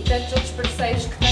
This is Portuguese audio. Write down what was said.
e tantos outros parceiros que têm